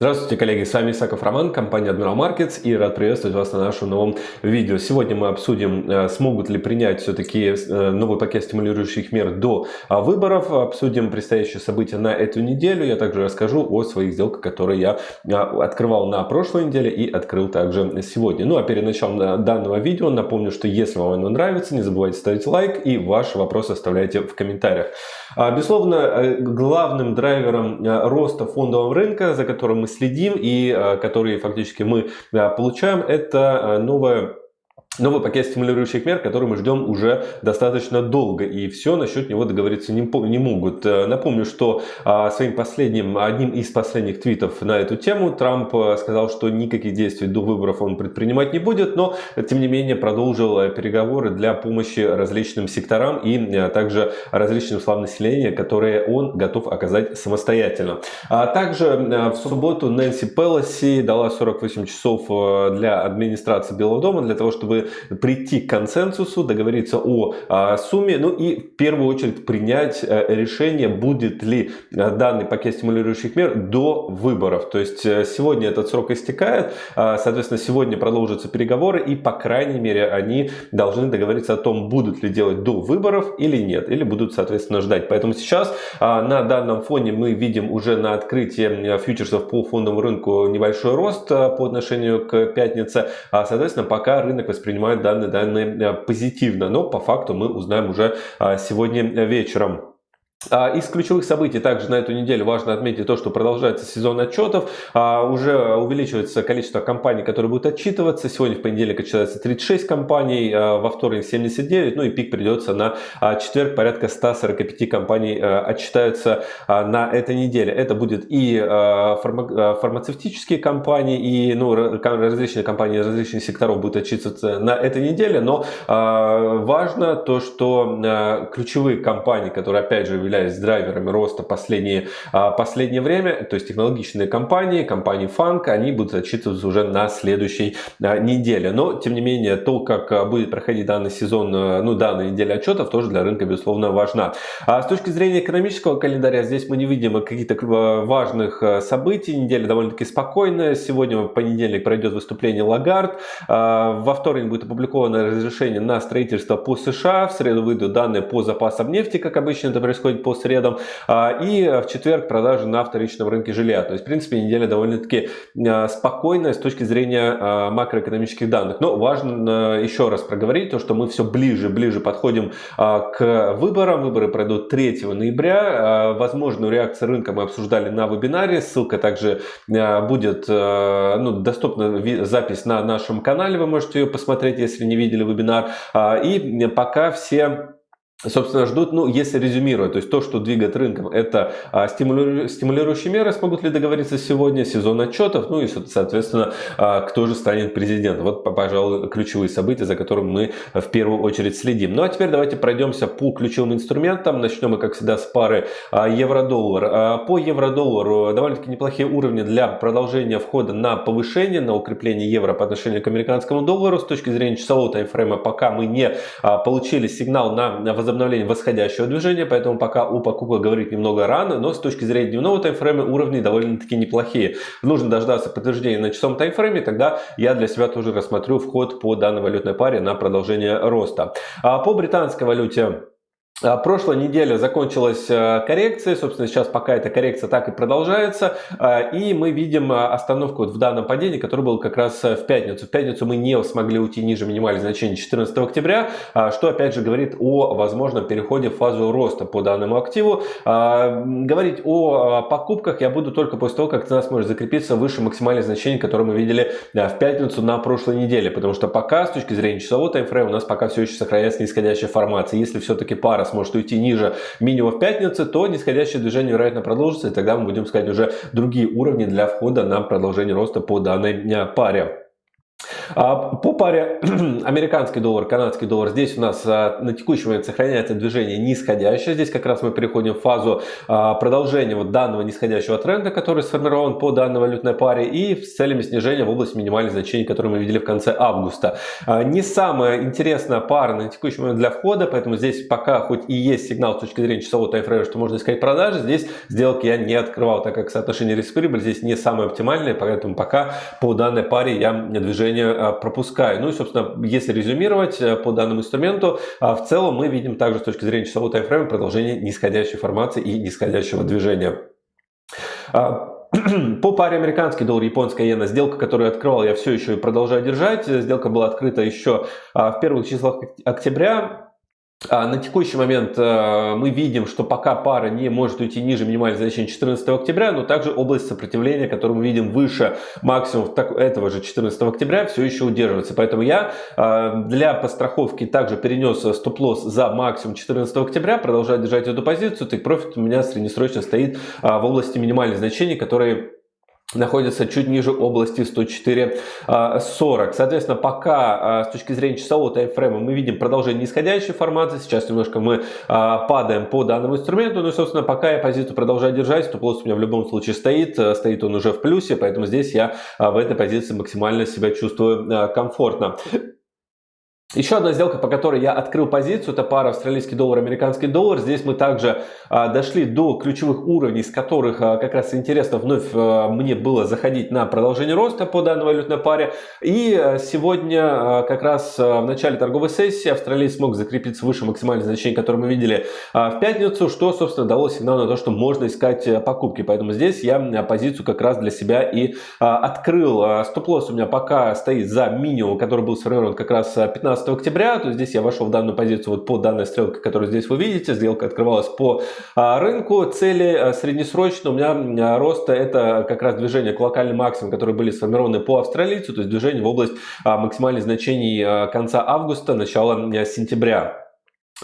Здравствуйте, коллеги, с вами Исаков Роман, компания Admiral Markets и рад приветствовать вас на нашем новом видео. Сегодня мы обсудим, э, смогут ли принять все-таки э, новый пакет стимулирующих мер до а, выборов, обсудим предстоящие события на эту неделю, я также расскажу о своих сделках, которые я а, открывал на прошлой неделе и открыл также сегодня. Ну а перед началом данного видео напомню, что если вам оно нравится, не забывайте ставить лайк и ваши вопросы оставляйте в комментариях. А, безусловно, э, главным драйвером роста фондового рынка, за которым мы следим и э, которые фактически мы э, получаем, это э, новая новый пакет стимулирующих мер, который мы ждем уже достаточно долго, и все насчет него договориться не, не могут. Э, напомню, что а, своим последним, одним из последних твитов на эту тему Трамп э, сказал, что никаких действий до выборов он предпринимать не будет, но тем не менее продолжил э, переговоры для помощи различным секторам и также различным слоям населения, которые он готов оказать самостоятельно. А также в субботу Нэнси Пелоси дала 48 часов для администрации Белого дома для того, чтобы прийти к консенсусу, договориться о а, сумме, ну и в первую очередь принять а, решение, будет ли а, данный пакет стимулирующих мер до выборов. То есть а, сегодня этот срок истекает, а, соответственно, сегодня продолжатся переговоры и, по крайней мере, они должны договориться о том, будут ли делать до выборов или нет, или будут, соответственно, ждать. Поэтому сейчас а, на данном фоне мы видим уже на открытии фьючерсов по фондовому рынку небольшой рост по отношению к пятнице. Соответственно, пока рынок воспринимает воспринимают данные данные позитивно, но по факту мы узнаем уже а, сегодня вечером. А, из ключевых событий также на эту неделю важно отметить то, что продолжается сезон отчетов. А, уже увеличивается количество компаний, которые будут отчитываться. Сегодня в понедельник отчитывается 36 компаний, а, во вторник 79. Ну и пик придется на четверг. Порядка 145 компаний отчитаются на этой неделе. Это будет и фармацевтические компании, и ну, различные компании различных секторов будут отчитываться на этой неделе. Но важно то, что ключевые компании, которые опять же являются являясь драйверами роста последнее, а, последнее время, то есть технологичные компании, компании Funk, они будут отчитываться уже на следующей а, неделе. Но, тем не менее, то, как а, будет проходить данный сезон, ну, данная неделя отчетов, тоже для рынка, безусловно, важна. А с точки зрения экономического календаря, здесь мы не видим каких-то важных событий. Неделя довольно-таки спокойная. Сегодня, в понедельник, пройдет выступление Лагард. Во вторник будет опубликовано разрешение на строительство по США. В среду выйдут данные по запасам нефти, как обычно это происходит по средам. А, и в четверг продажи на вторичном рынке жилья. То есть, в принципе, неделя довольно-таки а, спокойная с точки зрения а, макроэкономических данных. Но важно еще раз проговорить то, что мы все ближе ближе подходим к выборам. Выборы пройдут 3 ноября. Возможную реакцию рынка мы обсуждали на вебинаре. Ссылка также будет ну, доступна запись на нашем канале. Вы можете ее посмотреть, если не видели вебинар. И пока все собственно, ждут, ну, если резюмировать, то есть то, что двигает рынком, это а, стимулиру, стимулирующие меры, смогут ли договориться сегодня, сезон отчетов, ну и, соответственно, а, кто же станет президентом. Вот, пожалуй, ключевые события, за которыми мы в первую очередь следим. Ну, а теперь давайте пройдемся по ключевым инструментам. Начнем мы, как всегда, с пары а, евро-доллар. А, по евро-доллару довольно-таки неплохие уровни для продолжения входа на повышение, на укрепление евро по отношению к американскому доллару. С точки зрения часового таймфрейма, пока мы не а, получили сигнал на возобновление восходящего движения, поэтому пока о покупках говорить немного рано, но с точки зрения дневного таймфрейма уровни довольно-таки неплохие. Нужно дождаться подтверждения на часовом таймфрейме, тогда я для себя тоже рассмотрю вход по данной валютной паре на продолжение роста. А по британской валюте прошлая неделя закончилась а, коррекцией, собственно, сейчас пока эта коррекция так и продолжается, а, и мы видим остановку в данном падении, которое было как раз в пятницу. В пятницу мы не смогли уйти ниже минимальных значений 14 октября, что опять же говорит о возможном переходе в фазу роста по данному активу. Говорить о покупках я буду только после того, как цена сможет закрепиться выше максимальных значений, которые мы видели в пятницу на прошлой неделе, потому что пока с точки зрения часового таймфрейма у нас пока все еще сохраняется нисходящая формация. Если все-таки пара пара сможет уйти ниже минимума в пятницу, то нисходящее движение вероятно продолжится, и тогда мы будем искать уже другие уровни для входа на продолжение роста по данной э, паре. По паре американский доллар, канадский доллар, здесь у нас на текущий момент сохраняется движение нисходящее. Здесь как раз мы переходим в фазу продолжения вот данного нисходящего тренда, который сформирован по данной валютной паре и с целями снижения в области минимальных значений, которые мы видели в конце августа. Не самая интересная пара на текущий момент для входа, поэтому здесь пока хоть и есть сигнал с точки зрения часового таймфрейма, что можно искать продажи, здесь сделки я не открывал, так как соотношение риск-прибыль здесь не самое оптимальное, поэтому пока по данной паре я движение а, пропускаю. Ну и, собственно, если резюмировать э, по данному инструменту, а, в целом мы видим также с точки зрения часового таймфрейма продолжение нисходящей формации и нисходящего движения. А, по паре американский доллар, японская иена, сделка, которую открывал, я все еще продолжаю держать. Сделка была открыта еще в первых числах октября. А, на текущий момент э, мы видим, что пока пара не может уйти ниже минимального значения 14 октября, но также область сопротивления, которую мы видим выше максимум этого же 14 октября, все еще удерживается. Поэтому я э, для постраховки также перенес стоп-лосс за максимум 14 октября, продолжаю держать эту позицию. Так профит у меня среднесрочно стоит э, в области минимальных значений, которые находится чуть ниже области 104.40. А, Соответственно, пока а, с точки зрения часового таймфрейма мы видим продолжение нисходящей формации. Сейчас немножко мы а, падаем по данному инструменту. Ну и, собственно, пока я позицию продолжаю держать, то лосс у меня в любом случае стоит. Стоит он уже в плюсе, поэтому здесь я в этой позиции максимально себя чувствую комфортно. Еще одна сделка, по которой я открыл позицию, это пара австралийский доллар, американский доллар. Здесь мы также а, дошли до ключевых уровней, с которых а, как раз интересно вновь а, мне было заходить на продолжение роста по данной валютной паре. И а, сегодня а, как раз а, в начале торговой сессии австралиец смог закрепиться выше максимальных значений, которые мы видели а, в пятницу, что, собственно, дало сигнал на то, что можно искать а, покупки. Поэтому здесь я а, позицию как раз для себя и а, открыл. А, Стоп-лосс у меня пока стоит за минимум, который был сформирован как раз 15 15 октября, то здесь я вошел в данную позицию вот по данной стрелке, которую здесь вы видите. Сделка открывалась по а, рынку. Цели а, среднесрочно у меня а, роста это как раз движение к локальным максимумам, которые были сформированы по австралийцу, то есть движение в область максимальных значений конца августа, начала сентября.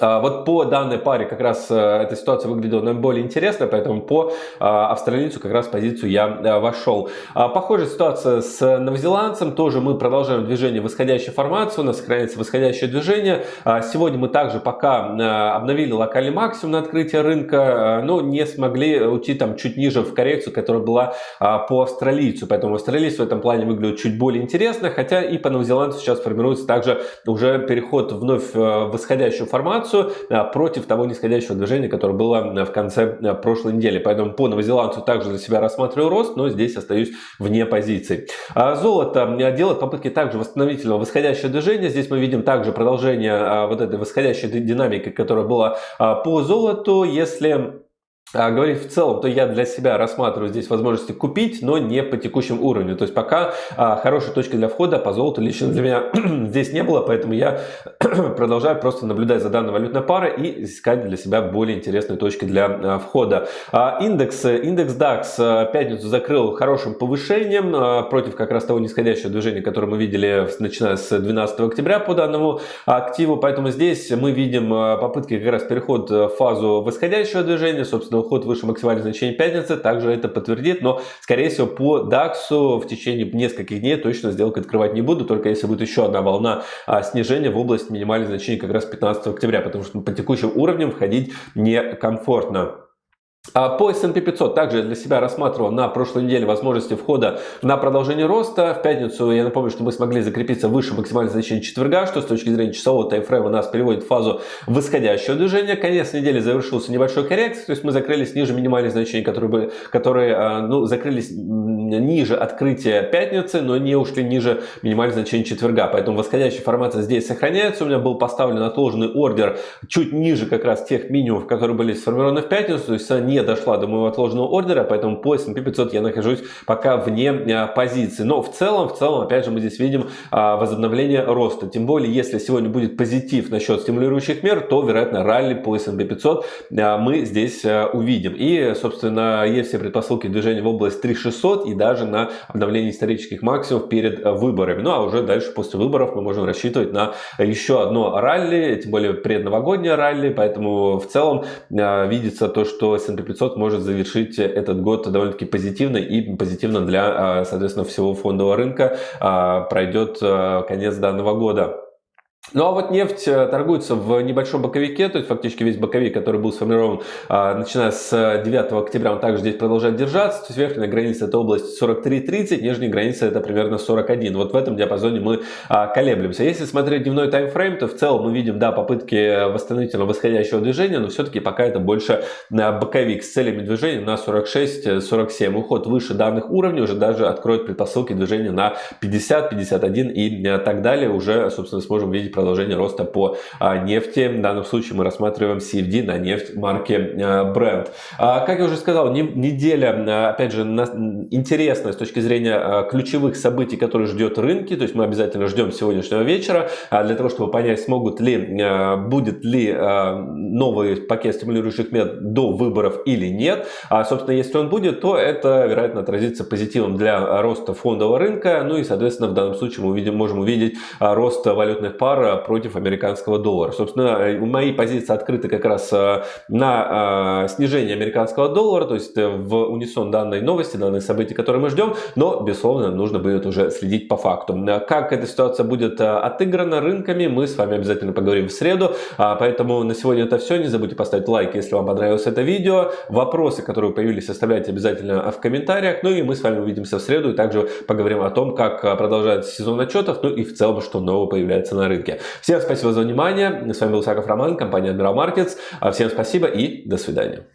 А, вот по данной паре как раз э, эта ситуация выглядела наиболее интересно, поэтому по а, австралийцу как раз позицию я э, вошел. А, похожая ситуация с новозеландцем, тоже мы продолжаем движение восходящей формации, у нас сохраняется восходящее движение. Сегодня мы также пока э, обновили локальный максимум на открытие рынка, но не смогли уйти там чуть ниже в коррекцию, которая была по австралийцу, поэтому австралийец в этом плане выглядит чуть более интересно, хотя и по новозеландцу сейчас формируется также уже переход вновь в восходящую формацию, информацию а, против того нисходящего движения, которое было а, в конце а, прошлой недели. Поэтому по новозеландцу также за себя рассматриваю рост, но здесь остаюсь вне позиций. Золото делает попытки также восстановительного восходящего движения. Здесь мы видим также продолжение вот этой восходящей динамики, которая была по золоту. Если а, говорить в целом, то я для себя рассматриваю здесь возможности купить, но не по текущему уровню. То есть пока а, хорошей точки для входа по золоту лично для меня здесь не было, поэтому я продолжаю просто наблюдать за данной валютной парой и искать для себя более интересные точки для а, входа. А, индекс, индекс DAX а, пятницу закрыл хорошим повышением а, против как раз того нисходящего движения, которое мы видели начиная с 12 октября по данному активу. Поэтому здесь мы видим а, попытки как раз переход в фазу восходящего движения, собственно уход выше максимальных значений пятницы также это подтвердит, но скорее всего по DAX в течение нескольких дней точно сделку открывать не буду, только если будет еще одна волна а, снижения в область минимальных значений как раз 15 октября, потому что по текущим уровням входить некомфортно. А по S&P 500 также для себя рассматривал на прошлой неделе возможности входа на продолжение роста. В пятницу я напомню, что мы смогли закрепиться выше максимального значения четверга, что с точки зрения часового таймфрейма нас переводит в фазу восходящего движения. Конец недели завершился небольшой коррекцией, то есть мы закрылись ниже минимальных значений, которые, были, которые а, ну, закрылись ниже открытия пятницы, но не ушли ниже минимальных значений четверга. Поэтому восходящая формация здесь сохраняется. У меня был поставлен отложенный ордер чуть ниже как раз тех минимумов, которые были сформированы в пятницу, то есть не дошла до моего отложенного ордера, поэтому по S&P 500 я нахожусь пока вне а, позиции. Но в целом, в целом, опять же, мы здесь видим а, возобновление роста. Тем более, если сегодня будет позитив насчет стимулирующих мер, то, вероятно, ралли по S&P 500 а, мы здесь увидим. И, собственно, есть все предпосылки движения в область 3600 и даже на обновление исторических максимумов перед выборами. Ну а уже дальше после выборов мы можем рассчитывать на еще одно ралли, тем более предновогоднее ралли, поэтому в целом видится то, что S&P 500 может завершить этот год довольно-таки позитивно и позитивно для, соответственно, всего фондового рынка пройдет конец данного года. Ну а вот нефть э, торгуется в небольшом боковике, то есть фактически весь боковик, который был сформирован а, начиная с 9 октября, он также здесь продолжает держаться. То есть верхняя граница это область 43.30, нижняя граница это примерно 41. Вот в этом диапазоне мы колеблемся. Если смотреть дневной таймфрейм, то в целом мы видим, да, попытки восстановительно восходящего движения, но все-таки пока это больше боковик с целями движения на 46-47. Уход выше данных уровней уже даже откроет предпосылки движения на 50, 51 и так далее. Уже, собственно, сможем видеть продолжение роста по а, нефти. В данном случае мы рассматриваем CFD на нефть марки а, Brent. А, как я уже сказал, неделя, опять же, интересная с точки зрения ключевых событий, которые ждет рынки. То есть мы обязательно ждем сегодняшнего вечера для того, чтобы понять, смогут ли, будет ли новый пакет стимулирующих мер до выборов или нет. А, собственно, если он будет, то это, вероятно, отразится позитивом для роста фондового рынка. Ну и, соответственно, в данном случае мы увидим, можем увидеть рост валютных пар против американского доллара. Собственно, э, мои позиции открыты как раз э, на э, снижение американского доллара, то есть в унисон данной новости, данные события, которые мы ждем, но, безусловно, нужно будет уже следить по факту. Как эта ситуация будет отыграна рынками, мы с вами обязательно поговорим в среду, а, поэтому на сегодня это все. Не забудьте поставить лайк, если вам понравилось это видео. Вопросы, которые появились, оставляйте обязательно в комментариях. Ну и мы с вами увидимся в среду и также поговорим о том, как продолжается сезон отчетов, ну и в целом, что нового появляется на рынке. Всем спасибо за внимание. С вами был Саков Роман, компания Admiral Markets. Всем спасибо и до свидания.